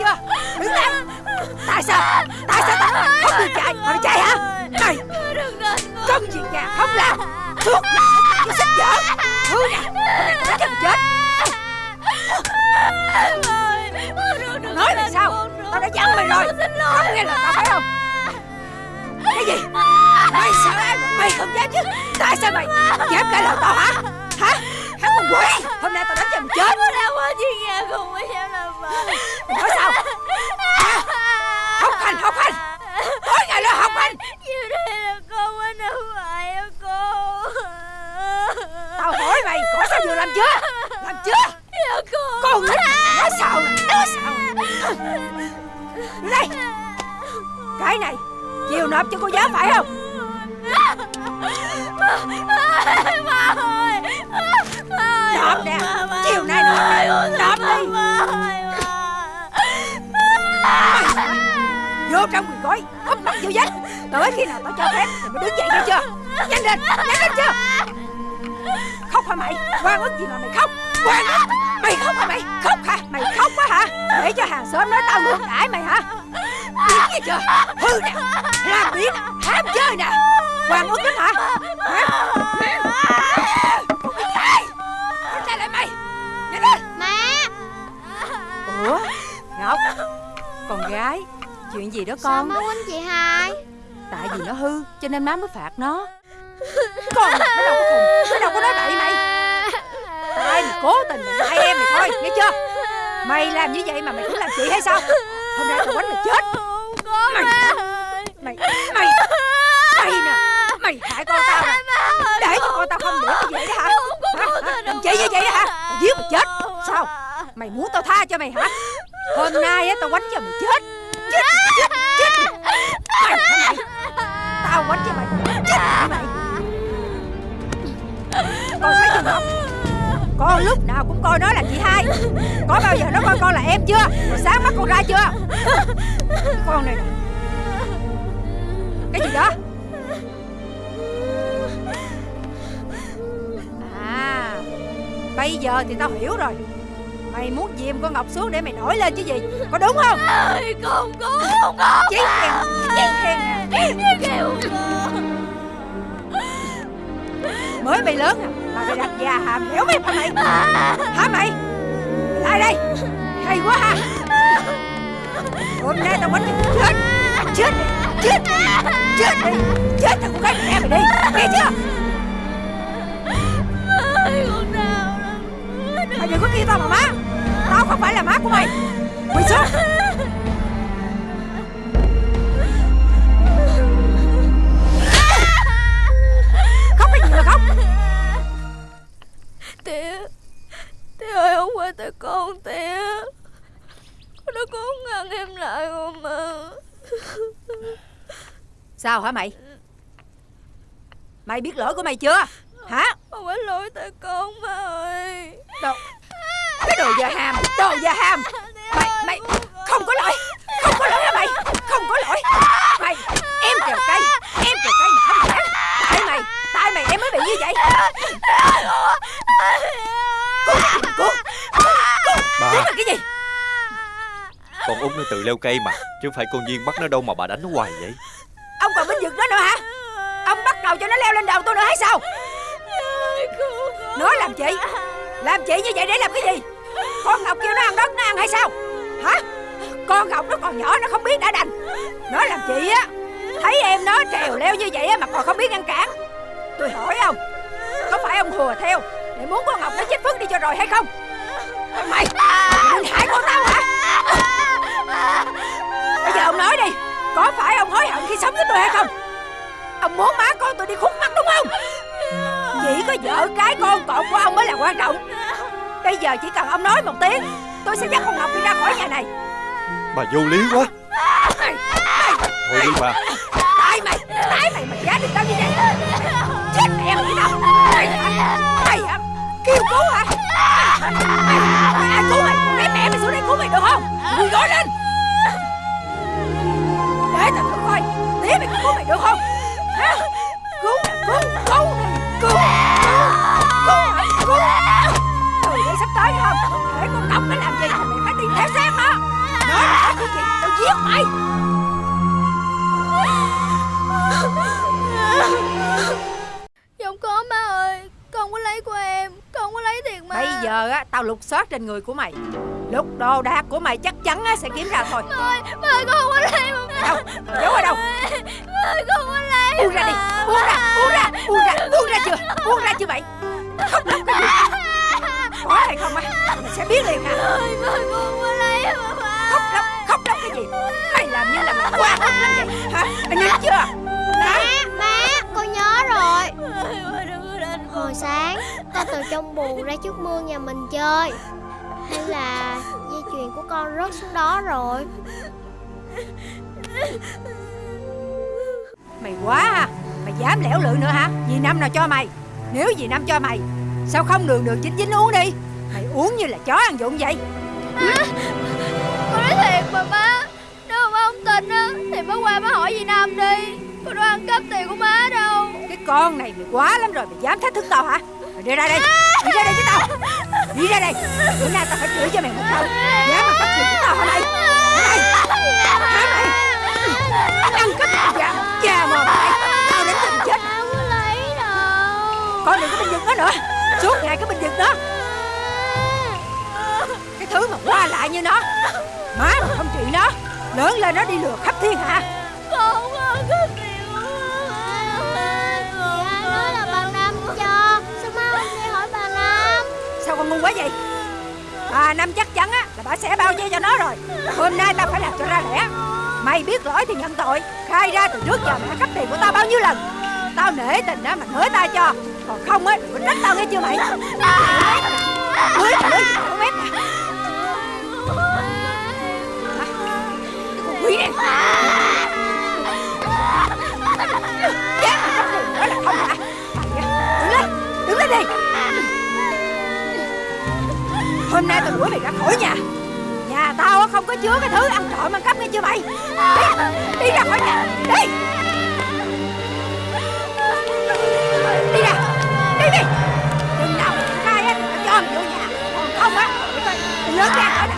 chưa? Đứng lại. Tại sao? Tại sao tao không được chạy? Mày chạy hả? Mày Công chuyện nhà không làm? Suốt Cái sách vở. Thứ nè. Đánh chân chết. Nói là sao? Tao đã dặn mày rồi. Không nghe lời tao phải không? Cái gì? Mày sợ ai mà mày không dám chứ? Tại sao mày dám cãi lời tao hả? Hả? Hả con quỷ? Hôm nay tao đánh cho mày chết. Con đã qua chuyện nhà không có dám làm vậy Mày nói sao Hả Học hành học hành Tối ngày lo học hành Như thế là con mới nấu phải á cô Tao hỏi mày có sao vừa làm chưa Làm chưa Dạ cô Con sao? Nè Nói sao? Nè Đây Cái này Chiều nộp cho cô giáo phải không? Ba ơi Nộp nè Chiều nay nộp nè Nộp đi? Vô trong quần gói Úp mặt vô vách Tới khi nào tao cho phép Thì mới đứng dậy nghe chưa? Nhanh lên Nhanh lên chưa? Khóc hả mày? Quan ức gì mà mày khóc? Quan ức Để cho hàng xóm nói tao ngược đãi mày hả? Biết nghe chưa? Hư nè Làm biến Ham chơi nè. Quan ức lắm hả? Hả? Con biết ai Con trả lại mày. Nhanh lên. Mẹ Ủa Ngọc Con gái Chuyện gì đó Sao con má quýnh chị hai? Tại vì nó hư Cho nên má mới phạt nó. Con nó đâu có khùng Nó đâu có nói bậy mày. Tại mày cố tình mày hại em mày thôi Nghe chưa Mày làm như vậy mà mày cũng làm chị hay sao? Hôm nay tao đánh mày chết. Không có Mày má Mày Mày Mày nè. Mày hại con tao nè Để cho con tao không được như vậy đó hả? Hả? Làm chị như vậy đó hả? Mày giết mày chết. Sao? Mày muốn tao tha cho mày hả? Hôm nay á, tao quánh cho mày chết. Chết Chết Chết. Mày hả mày? Tao quánh cho mày. Chết mày. Con thấy chưa không con lúc nào cũng coi nó là chị hai. Có bao giờ nó coi con là em chưa? Rồi sáng mắt con ra chưa? Cái con này. Nè Cái gì đó? À Bây giờ thì tao hiểu rồi. Mày muốn dìm con Ngọc xuống để mày nổi lên chứ gì? Có đúng không? Không có Không có. Chí khen Chí khen nè Kêu Mới mày lớn à? Mà mày đặt già hàm héo mày hả mày Hả mày? Lại đây? Hay quá ha. Hôm nay tao quánh mày chết Chết Chết Chết đi Chết thằng con gái mẹ mày đi. Nghe chưa? Sao hả mày? Mày biết lỗi của mày chưa? Hả? Không phải lỗi tại con má ơi. Đồ Cái đồ da ham Đồ da ham. Mày Mày Không có lỗi Không có lỗi hả mày? Không có lỗi. Mày Em trèo cây Em trèo cây mà không dám Tại mày Tại mày em mới bị như vậy. Cô Cô Cô Bà. Là cái gì? Con út nó tự leo cây mà Chứ không phải con Duyên bắt nó đâu mà bà đánh nó hoài vậy Ông còn binh vực nó nữa hả? Ông bắt đầu cho nó leo lên đầu tôi nữa hay sao? Nói làm chị. Làm chị như vậy để làm cái gì? Con Ngọc kêu nó ăn đất nó ăn hay sao? Hả? Con Ngọc nó còn nhỏ nó không biết đã đành. Nói làm chị á Thấy em nó trèo leo như vậy á mà còn không biết ngăn cản. Tôi hỏi ông Có phải ông hùa theo Để muốn con Ngọc nó chết phước đi cho rồi hay không? Mày Mày định hại con tao hả? Bây giờ ông nói đi Có phải ông hối hận khi sống với tôi hay không? Ông muốn má con tôi đi khúc mắt đúng không? Chỉ có vợ cái con cọt của ông mới là quan trọng. Bây giờ chỉ cần ông nói một tiếng Tôi sẽ dắt con Ngọc đi ra khỏi nhà này. Bà vô lý quá. Mày, mày, Thôi đi bà. Tại mày, tại mày mà giá được tao như vậy. Chết mẹ mày đâu. Mày hả, mày hả, kêu cứu hả? Mày, mày ai cứu mày, để mẹ mày xuống đây cứu mày được không? Quỳ gối lên Để tao thử coi? Tía mày có cứu mày được không? Hả? Cứu nè, cứu, cứu Cứu, cứu, cứu, cứu. Từ đây sắp tới không? Để con Ngọc nó làm gì? Mày phải đi theo sát nó Nói giết mày. Không có má ơi. Con không có lấy của em. Con không có lấy tiền má. Bây giờ á tao lục soát trên người của mày. Lục đồ đạc của mày chắc chắn á, sẽ kiếm ra thôi. Má ơi Má ơi con không có lấy mà Buông ra đi. Buông ra Buông ra Buông ra Buông ra chưa? Buông ra chưa mày Khóc lóc cái gì. Có hay không á? Mày sẽ biết liền hả Má má con mà má Khóc lóc Khóc lóc cái gì? Mày làm như là mày quá ức lắm vậy. Hả? Mày nắm chưa? Nắm Má, con nhớ rồi. Má má con Hồi sáng, ta từ trong buồng ra trước mương nhà mình chơi. Hay là dây chuyền của con rớt xuống đó rồi. Mày quá ha dám lẻo lự nữa hả? Dì Năm nào cho mày? Nếu dì Năm cho mày Sao không đường đường chính chính uống đi? Mày uống như là chó ăn dụng vậy. Con nói thiệt mà má. Nếu mà má không tin á Thì má qua má hỏi gì Nam đi. Con đâu ăn cắp tiền của má đâu. Cái con này mày quá lắm rồi Mày dám thách thức tao hả? Mày đi ra đây Đi ra đây với tao. Đi ra đây. Bữa nay tao phải chửi cho mày một câu. Dám ăn cắp tiền của tao hả mày đó. Cái thứ mà qua lại như nó Má mà không trị nó Lớn lên nó đi lừa khắp thiên hạ. Con không có ăn cắp tiền của má Thì ai nói là bà Năm cho. Sao má không đi hỏi bà Năm Sao con ngu quá vậy? Bà Năm chắc chắn á là bà sẽ bao che cho nó rồi. Hôm nay tao phải làm cho ra lẽ. Mày biết lỗi thì nhận tội. Khai ra từ trước giờ mày đã cắp tiền của tao bao nhiêu lần? Tao nể tình á mà hứa tao cho còn không ấy mình trách tao nghe chưa mày? Mới, mới, mới mép nè con quý này. Không hả đứng lên đứng lên đi. Hôm nay tao đuổi mày ra khỏi nhà. Nhà tao không có chứa cái thứ ăn trộm ăn cắp nghe chưa mày? Đi, đi ra khỏi nhà. Đi. Đi ra đi. Đừng nào mà triển khai á Tao cho mày vô nhà. Còn không á Lớn ra khỏi nè.